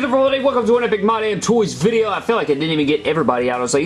good everybody? Welcome to an Epic My Damn Toys video. I feel like I didn't even get everybody out. I was like,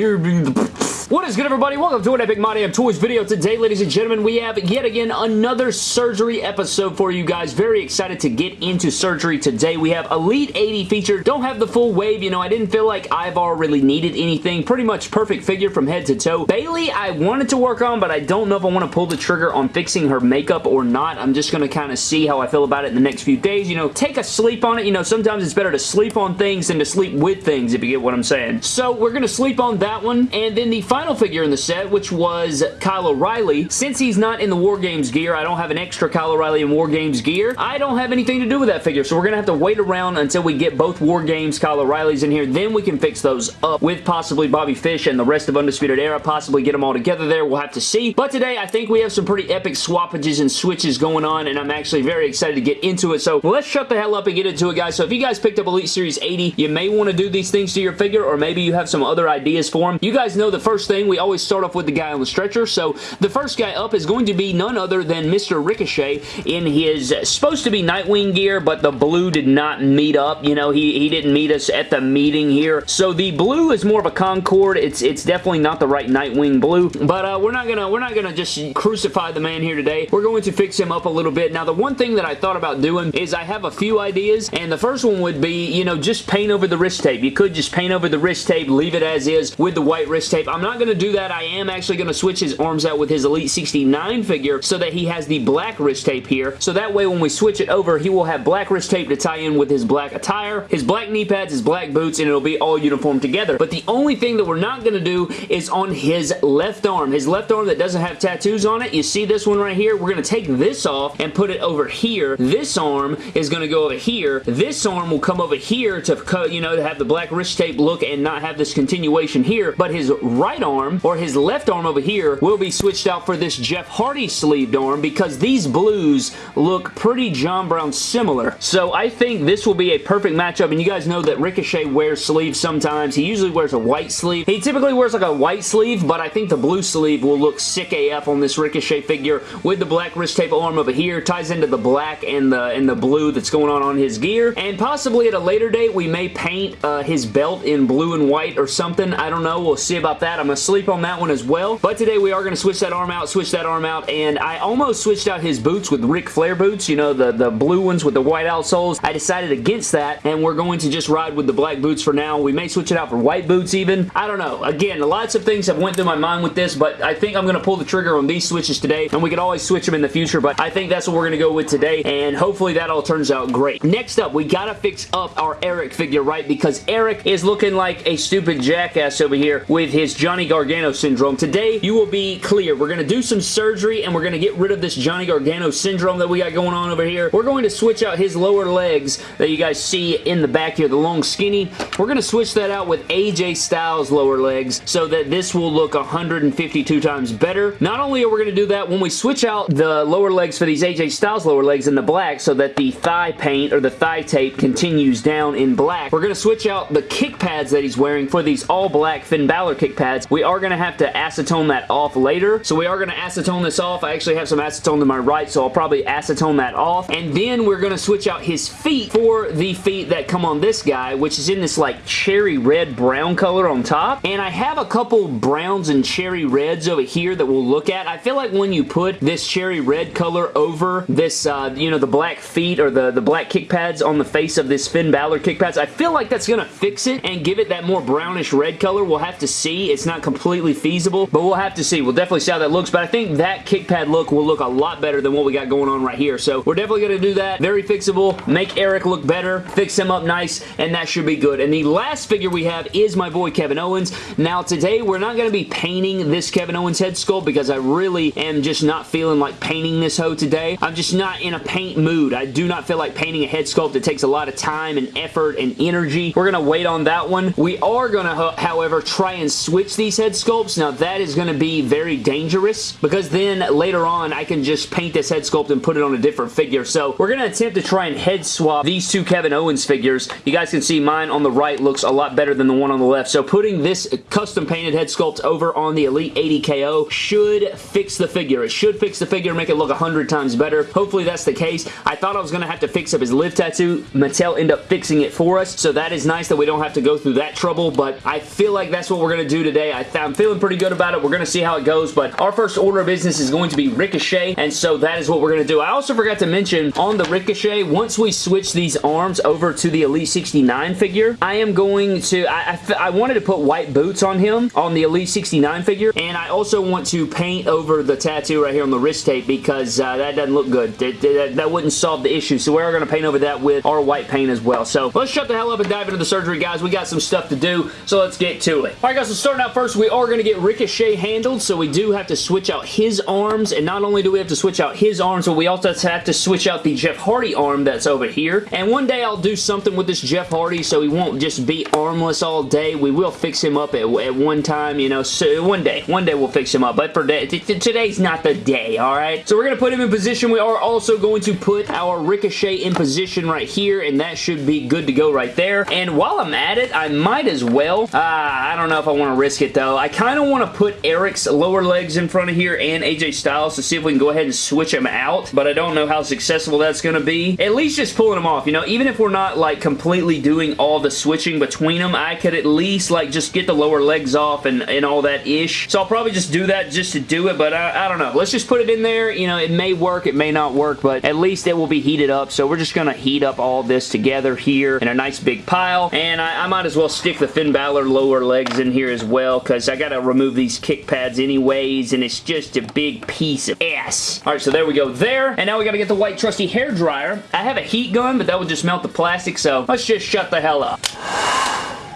what is good everybody? Welcome to an Epic My Damn Toys video. Today, ladies and gentlemen, we have yet again another surgery episode for you guys. Very excited to get into surgery today. We have Elite 80 featured. Don't have the full wave. You know, I didn't feel like Ivar really needed anything. Pretty much perfect figure from head to toe. Bayley, I wanted to work on, but I don't know if I want to pull the trigger on fixing her makeup or not. I'm just going to kind of see how I feel about it in the next few days. You know, take a sleep on it. You know, sometimes it's better to sleep on things than to sleep with things, if you get what I'm saying. So, we're going to sleep on that one. And then the final final figure in the set, which was Kyle O'Reilly. Since he's not in the War Games gear, I don't have an extra Kyle O'Reilly in War Games gear. I don't have anything to do with that figure, so we're going to have to wait around until we get both War Games Kyle O'Reillys in here. Then we can fix those up with possibly Bobby Fish and the rest of Undisputed Era, possibly get them all together there. We'll have to see. But today, I think we have some pretty epic swappages and switches going on, and I'm actually very excited to get into it. So let's shut the hell up and get into it, guys. So if you guys picked up Elite Series 80, you may want to do these things to your figure, or maybe you have some other ideas for them. You guys know the first thing, we always start off with the guy on the stretcher. So the first guy up is going to be none other than Mr. Ricochet in his supposed to be Nightwing gear, but the blue did not meet up. You know, he, he didn't meet us at the meeting here. So the blue is more of a Concord. It's it's definitely not the right Nightwing blue, but uh, we're not gonna we're not gonna just crucify the man here today. We're going to fix him up a little bit. Now the one thing that I thought about doing is I have a few ideas, and the first one would be you know just paint over the wrist tape. You could just paint over the wrist tape, leave it as is with the white wrist tape. I'm not gonna do that. I am actually going to switch his arms out with his Elite 69 figure so that he has the black wrist tape here. So that way when we switch it over, he will have black wrist tape to tie in with his black attire, his black knee pads, his black boots, and it'll be all uniform together. But the only thing that we're not going to do is on his left arm. His left arm that doesn't have tattoos on it. You see this one right here? We're going to take this off and put it over here. This arm is going to go over here. This arm will come over here to, cut, you know, to have the black wrist tape look and not have this continuation here. But his right arm or his left arm over here will be switched out for this Jeff Hardy sleeved arm because these blues look pretty John Brown similar. So I think this will be a perfect matchup and you guys know that Ricochet wears sleeves sometimes. He usually wears a white sleeve. He typically wears like a white sleeve but I think the blue sleeve will look sick AF on this Ricochet figure with the black wrist tape arm over here. Ties into the black and the, and the blue that's going on on his gear and possibly at a later date we may paint uh, his belt in blue and white or something. I don't know. We'll see about that. I'm going to sleep on that one as well. But today we are going to switch that arm out, switch that arm out, and I almost switched out his boots with Ric Flair boots, you know, the, the blue ones with the white outsoles. I decided against that, and we're going to just ride with the black boots for now. We may switch it out for white boots even. I don't know. Again, lots of things have went through my mind with this, but I think I'm going to pull the trigger on these switches today, and we can always switch them in the future, but I think that's what we're going to go with today, and hopefully that all turns out great. Next up, we got to fix up our Erik figure, right? Because Erik is looking like a stupid jackass over here with his Johnny Gargano syndrome. Today, you will be clear. We're going to do some surgery and we're going to get rid of this Johnny Gargano syndrome that we got going on over here. We're going to switch out his lower legs that you guys see in the back here, the long skinny. We're going to switch that out with AJ Styles lower legs so that this will look 152 times better. Not only are we going to do that, when we switch out the lower legs for these AJ Styles lower legs in the black so that the thigh paint or the thigh tape continues down in black, we're going to switch out the kick pads that he's wearing for these all black Finn Balor kick pads. We are going to have to acetone that off later. So we are going to acetone this off. I actually have some acetone to my right, so I'll probably acetone that off. And then we're going to switch out his feet for the feet that come on this guy, which is in this like cherry red brown color on top. And I have a couple browns and cherry reds over here that we'll look at. I feel like when you put this cherry red color over this, uh, you know, the black feet or the, the black kick pads on the face of this Finn Balor kick pads, I feel like that's going to fix it and give it that more brownish red color. We'll have to see. It's not completely feasible, but we'll have to see. We'll definitely see how that looks, but I think that kick pad look will look a lot better than what we got going on right here. So we're definitely going to do that. Very fixable. Make Erik look better. Fix him up nice, and that should be good. And the last figure we have is my boy Kevin Owens. Now today, we're not going to be painting this Kevin Owens head sculpt because I really am just not feeling like painting this hoe today. I'm just not in a paint mood. I do not feel like painting a head sculpt. It takes a lot of time and effort and energy. We're going to wait on that one. We are going to, however, try and switch these these head sculpts, now that is going to be very dangerous because then later on I can just paint this head sculpt and put it on a different figure. So we're going to attempt to try and head swap these two Kevin Owens figures. You guys can see mine on the right looks a lot better than the one on the left. So putting this custom painted head sculpt over on the Elite 80 KO should fix the figure. It should fix the figure make it look a hundred times better. Hopefully that's the case. I thought I was going to have to fix up his live tattoo. Mattel ended up fixing it for us. So that is nice that we don't have to go through that trouble. But I feel like that's what we're going to do today. I am feeling pretty good about it. We're going to see how it goes. But our first order of business is going to be Ricochet. And so that is what we're going to do. I also forgot to mention on the Ricochet, once we switch these arms over to the Elite 69 figure, I am going to, I, I, I wanted to put white boots on him on the Elite 69 figure. And I also want to paint over the tattoo right here on the wrist tape because uh, that doesn't look good. That, that, that wouldn't solve the issue. So we're going to paint over that with our white paint as well. So let's shut the hell up and dive into the surgery, guys. We got some stuff to do, so let's get to it. All right, guys, so starting out first, we are going to get Ricochet handled, so we do have to switch out his arms, and not only do we have to switch out his arms, but we also have to switch out the Jeff Hardy arm that's over here. And one day I'll do something with this Jeff Hardy so he won't just be armless all day. We will fix him up at, at one time, you know, so one day. One day we'll fix him up, but for day, today's not the day, all right? So we're going to put him in position. We are also going to put our Ricochet in position right here, and that should be good to go right there. And while I'm at it, I might as well, uh, I don't know if I want to risk it though. I kind of want to put Erik's lower legs in front of here and AJ Styles to see if we can go ahead and switch them out, but I don't know how successful that's going to be. At least just pulling them off, you know, even if we're not like completely doing all the switching between them, I could at least like just get the lower legs off and, and all that ish. So I'll probably just do that just to do it, but I, I don't know. Let's just put it in there. You know, it may work, it may not work, but at least it will be heated up. So we're just going to heat up all this together here in a nice big pile, and I, I might as well stick the Finn Balor lower legs in here as well, because I got to remove these kick pads anyways, and it's just a big piece of ass. Alright, so there we go there, and now we got to get the white trusty hair dryer. I have a heat gun, but that would just melt the plastic, so let's just shut the hell up.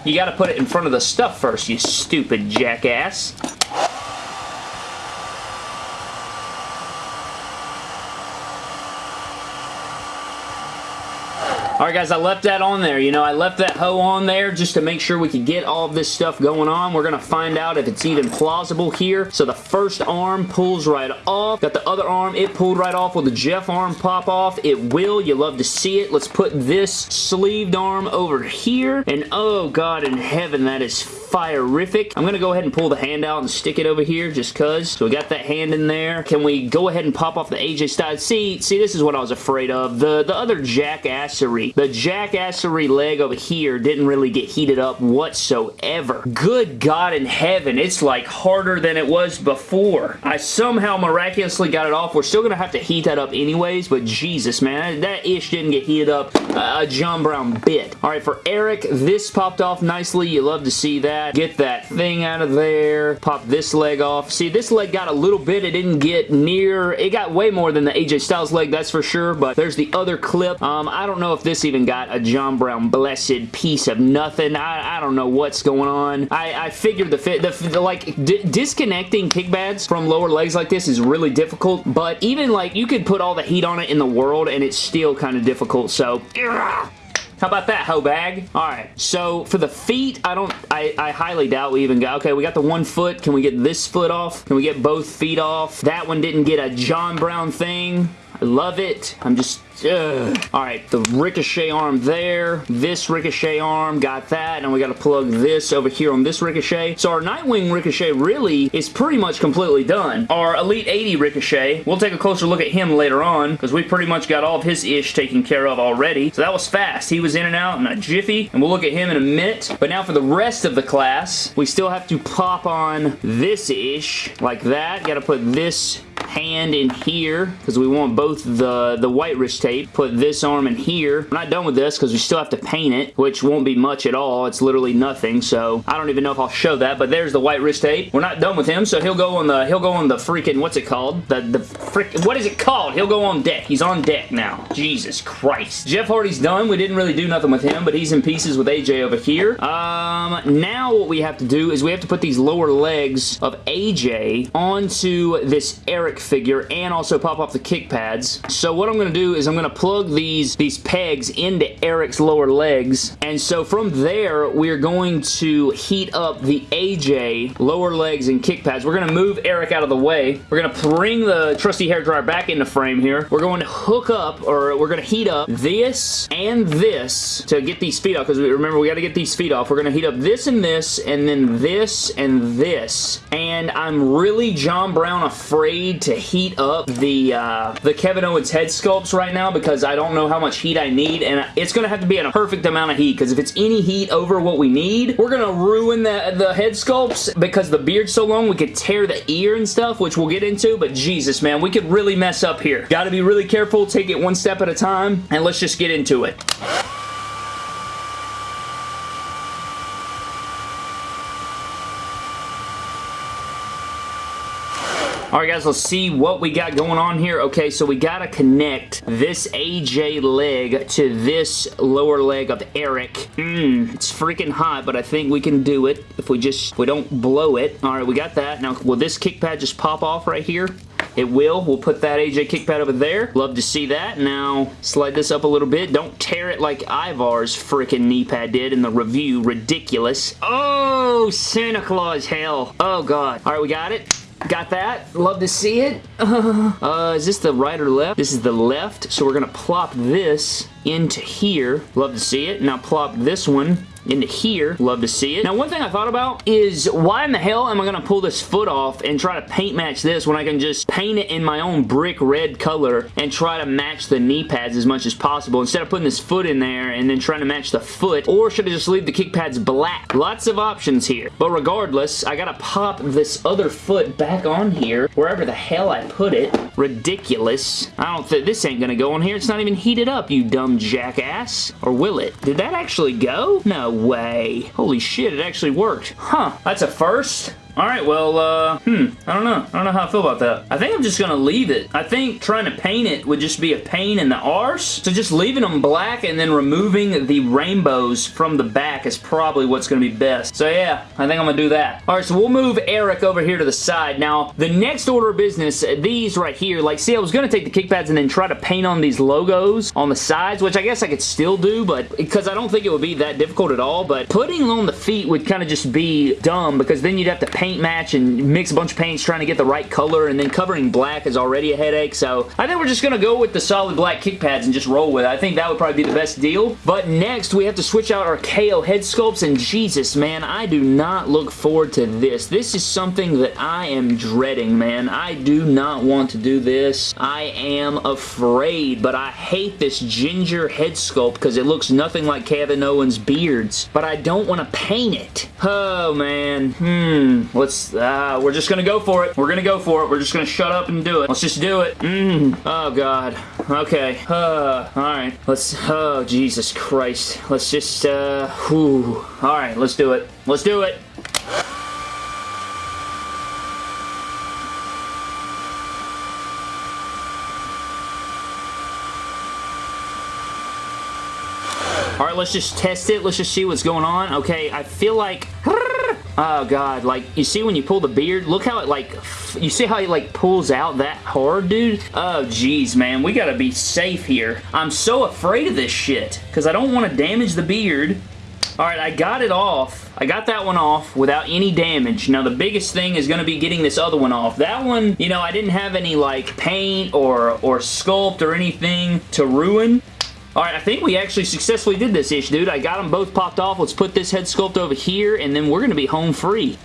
You got to put it in front of the stuff first, you stupid jackass. Alright guys, I left that on there. You know, I left that hoe on there just to make sure we could get all this stuff going on. We're going to find out if it's even plausible here. So the first arm pulls right off. Got the other arm, it pulled right off. Will the Jeff arm pop off? It will. You love to see it. Let's put this sleeved arm over here. And oh God in heaven, that is fire-rific. I'm going to go ahead and pull the hand out and stick it over here just cuz. So we got that hand in there. Can we go ahead and pop off the AJ Styles? See, see, this is what I was afraid of. The, the other jackassery. The jackassery leg over here didn't really get heated up whatsoever. Good God in heaven. It's like harder than it was before. I somehow miraculously got it off. We're still going to have to heat that up anyways, but Jesus, man. That ish didn't get heated up a John Brown bit. All right, for Erik, this popped off nicely. You love to see that that. Get that thing out of there. Pop this leg off. See, this leg got a little bit. It didn't get near. It got way more than the AJ Styles leg, that's for sure, but there's the other clip. Um, I don't know if this even got a John Brown blessed piece of nothing. I, I don't know what's going on. I, I figured the fit, the, the like, disconnecting kick pads from lower legs like this is really difficult, but even like, you could put all the heat on it in the world and it's still kind of difficult, so... How about that, hoe bag? Alright, so for the feet, I don't, I, I highly doubt we even got, okay, we got the one foot. Can we get this foot off? Can we get both feet off? That one didn't get a John Brown thing. I love it. I'm just Alright, the ricochet arm there. This ricochet arm, got that. And we got to plug this over here on this ricochet. So our Nightwing ricochet really is pretty much completely done. Our Elite 80 ricochet, we'll take a closer look at him later on because we pretty much got all of his ish taken care of already. So that was fast. He was in and out in a jiffy. And we'll look at him in a minute. But now for the rest of the class, we still have to pop on this ish like that. Got to put this hand in here because we want both the, the white wrist tape. Put this arm in here. We're not done with this because we still have to paint it, which won't be much at all. It's literally nothing, so I don't even know if I'll show that, but there's the white wrist tape. We're not done with him, so he'll go on the, he'll go on the freaking, what's it called? The, the frick, what is it called? He'll go on deck. He's on deck now. Jesus Christ. Jeff Hardy's done. We didn't really do nothing with him, but he's in pieces with AJ over here. Um, now what we have to do is we have to put these lower legs of AJ onto this Erik Figure and also pop off the kick pads. So what I'm going to do is I'm going to plug these, these pegs into Erik's lower legs. And so from there, we're going to heat up the AJ lower legs and kick pads. We're going to move Eric out of the way. We're going to bring the trusty hair dryer back into frame here. We're going to hook up, or we're going to heat up this and this to get these feet off, because remember, we got to get these feet off. We're going to heat up this and this, and then this and this. And I'm really John Brown afraid to heat up the, uh, the Kevin Owens head sculpts right now, because I don't know how much heat I need, and it's going to have to be at a perfect amount of heat, because if it's any heat over what we need, we're going to ruin the, the head sculpts, because the beard's so long, we could tear the ear and stuff, which we'll get into, but Jesus, man, we could really mess up here. Got to be really careful, take it one step at a time, and let's just get into it. Alright guys, let's see what we got going on here. Okay, so we gotta connect this AJ leg to this lower leg of Erik. Mmm, it's freaking hot, but I think we can do it if we just, we don't blow it. Alright, we got that. Now, will this kick pad just pop off right here? It will. We'll put that AJ kick pad over there. Love to see that. Now, slide this up a little bit. Don't tear it like Ivar's freaking knee pad did in the review. Ridiculous. Oh, Santa Claus hell. Oh, God. All right, we got it. Got that. Love to see it. Uh, is this the right or left? This is the left, so we're going to plop this into here. Love to see it. Now plop this one into here. Love to see it. Now, one thing I thought about is why in the hell am I going to pull this foot off and try to paint match this when I can just paint it in my own brick red color and try to match the knee pads as much as possible instead of putting this foot in there and then trying to match the foot or should I just leave the kick pads black? Lots of options here. But regardless, I got to pop this other foot back on here wherever the hell I put it. Ridiculous. I don't think this ain't going to go on here. It's not even heated up, you dumb jackass. Or will it? Did that actually go? No way. Holy shit, it actually worked. Huh, that's a first. Alright, well, uh, hmm, I don't know. I don't know how I feel about that. I think I'm just gonna leave it. I think trying to paint it would just be a pain in the arse. So just leaving them black and then removing the rainbows from the back is probably what's gonna be best. So yeah, I think I'm gonna do that. Alright, so we'll move Erik over here to the side. Now, the next order of business, these right here, like, see, I was gonna take the kick pads and then try to paint on these logos on the sides, which I guess I could still do, but because I don't think it would be that difficult at all, but putting on the feet would kind of just be dumb because then you'd have to paint paint match and mix a bunch of paints trying to get the right color and then covering black is already a headache. So I think we're just going to go with the solid black kick pads and just roll with it. I think that would probably be the best deal. But next we have to switch out our KO head sculpts and Jesus man I do not look forward to this. This is something that I am dreading man. I do not want to do this. I am afraid but I hate this ginger head sculpt because it looks nothing like Kevin Owens' beards. But I don't want to paint it. Oh man. Hmm. Let's, uh, we're just gonna go for it. We're gonna go for it. We're just gonna shut up and do it. Let's just do it. Mm. Oh, God. Okay. Uh, alright. Let's, oh, Jesus Christ. Let's just, uh, whew. Alright, let's do it. Let's do it. All right, let's just test it. Let's just see what's going on. Okay, I feel like... Oh, God. Like, you see when you pull the beard? Look how it, like, you see how he, like, pulls out that hard, dude? Oh, jeez, man. We gotta be safe here. I'm so afraid of this shit because I don't want to damage the beard. Alright, I got it off. I got that one off without any damage. Now, the biggest thing is going to be getting this other one off. That one, you know, I didn't have any, like, paint or, or sculpt or anything to ruin. Alright, I think we actually successfully did this ish, dude. I got them both popped off. Let's put this head sculpt over here, and then we're going to be home free.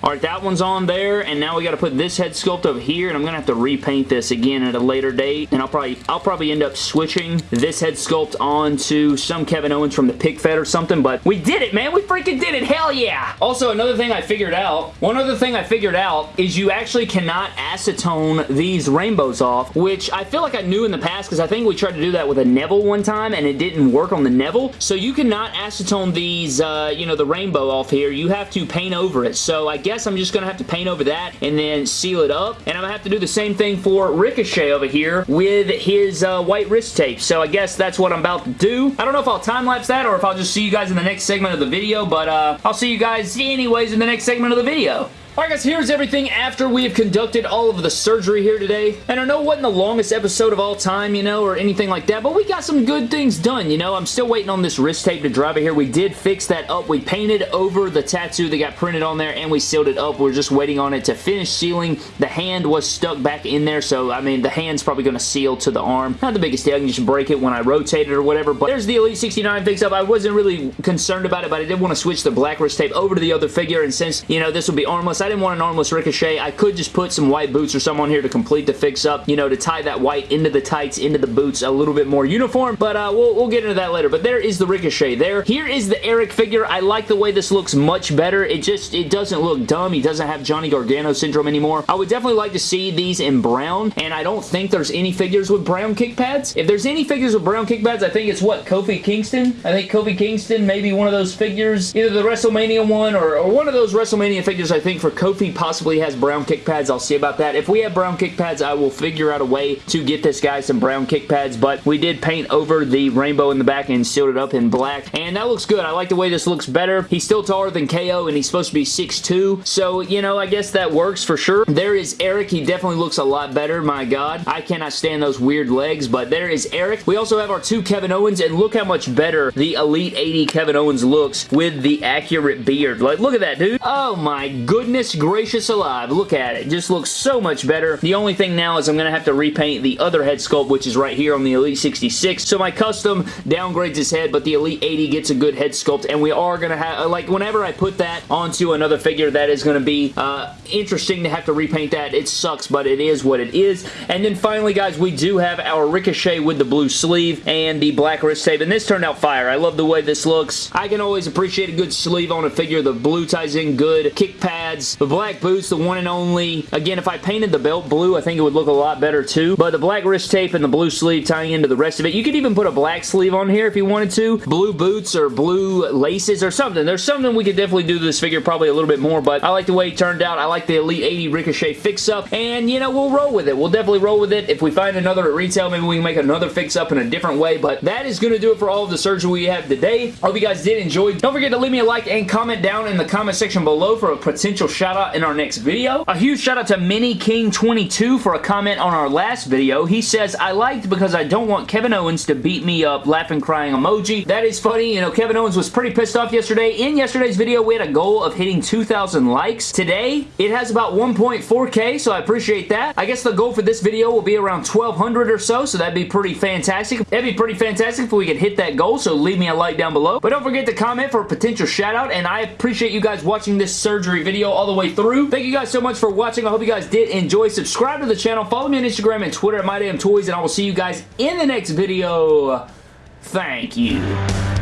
Alright, that one's on there, and now we got to put this head sculpt over here, and I'm going to have to repaint this again at a later date, and I'll probably I'll probably end up switching this head sculpt onto some Kevin Owens from the Pick Fed or something, but we did it, man! We freaking did it! Hell yeah! Also, another thing I figured out, one other thing I figured out is you actually cannot acetone these rainbows off, which I feel like I knew in the past, because I think we tried to do that with a Neville one time, and it didn't work on the Neville, so you cannot acetone these, uh, you know, the rainbow off here. You have to paint over it, so I guess I'm just going to have to paint over that and then seal it up. And I'm going to have to do the same thing for Ricochet over here with his uh, white wrist tape. So I guess that's what I'm about to do. I don't know if I'll time-lapse that or if I'll just see you guys in the next segment of the video, but uh, I'll see you guys anyways in the next segment of the video. Alright guys, here's everything after we have conducted all of the surgery here today. And I know it wasn't the longest episode of all time, you know, or anything like that, but we got some good things done, you know. I'm still waiting on this wrist tape to dry here. We did fix that up. We painted over the tattoo that got printed on there and we sealed it up. We're just waiting on it to finish sealing. The hand was stuck back in there, so I mean, the hand's probably going to seal to the arm. Not the biggest deal. I can just break it when I rotate it or whatever, but there's the Elite 69 fix up. I wasn't really concerned about it, but I did want to switch the black wrist tape over to the other figure, and since, you know, this will be armless, I didn't want an armless Ricochet. I could just put some white boots or some on here to complete the fix up, you know, to tie that white into the tights, into the boots a little bit more uniform, but uh, we'll, we'll get into that later. But there is the Ricochet there. Here is the Erik figure. I like the way this looks much better. It just, it doesn't look dumb. He doesn't have Johnny Gargano syndrome anymore. I would definitely like to see these in brown, and I don't think there's any figures with brown kick pads. If there's any figures with brown kick pads, I think it's what, Kofi Kingston? I think Kofi Kingston, may be one of those figures, either the WrestleMania one or, or one of those WrestleMania figures I think for Kofi possibly has brown kick pads. I'll see about that. If we have brown kick pads, I will figure out a way to get this guy some brown kick pads, but we did paint over the rainbow in the back and sealed it up in black, and that looks good. I like the way this looks better. He's still taller than KO, and he's supposed to be 6'2", so, you know, I guess that works for sure. There is Erik. He definitely looks a lot better, my God. I cannot stand those weird legs, but there is Erik. We also have our two Kevin Owens, and look how much better the Elite 80 Kevin Owens looks with the accurate beard. Like, look at that, dude. Oh, my goodness gracious alive. Look at it. Just looks so much better. The only thing now is I'm going to have to repaint the other head sculpt, which is right here on the Elite 66. So my custom downgrades his head, but the Elite 80 gets a good head sculpt, and we are going to have, like, whenever I put that onto another figure, that is going to be uh, interesting to have to repaint that. It sucks, but it is what it is. And then finally, guys, we do have our Ricochet with the blue sleeve and the black wrist tape, and this turned out fire. I love the way this looks. I can always appreciate a good sleeve on a figure. The blue ties in good. Kick pads. The black boots, the one and only. Again, if I painted the belt blue, I think it would look a lot better too. But the black wrist tape and the blue sleeve tying into the rest of it. You could even put a black sleeve on here if you wanted to. Blue boots or blue laces or something. There's something we could definitely do to this figure probably a little bit more, but I like the way it turned out. I like the Elite 80 Ricochet fix-up, and, you know, we'll roll with it. We'll definitely roll with it. If we find another at retail, maybe we can make another fix-up in a different way, but that is going to do it for all of the surgery we have today. Hope you guys did enjoy. Don't forget to leave me a like and comment down in the comment section below for a potential shout out in our next video. A huge shout out to Mini King 22 for a comment on our last video. He says, I liked because I don't want Kevin Owens to beat me up, laughing crying emoji. That is funny. You know, Kevin Owens was pretty pissed off yesterday. In yesterday's video, we had a goal of hitting 2,000 likes. Today, it has about 1.4k, so I appreciate that. I guess the goal for this video will be around 1,200 or so, so that'd be pretty fantastic. That'd be pretty fantastic if we could hit that goal, so leave me a like down below. But don't forget to comment for a potential shout out, and I appreciate you guys watching this surgery video all the way through. Thank you guys so much for watching. I hope you guys did enjoy. Subscribe to the channel. Follow me on Instagram and Twitter at MyDamnToys, and I will see you guys in the next video. Thank you.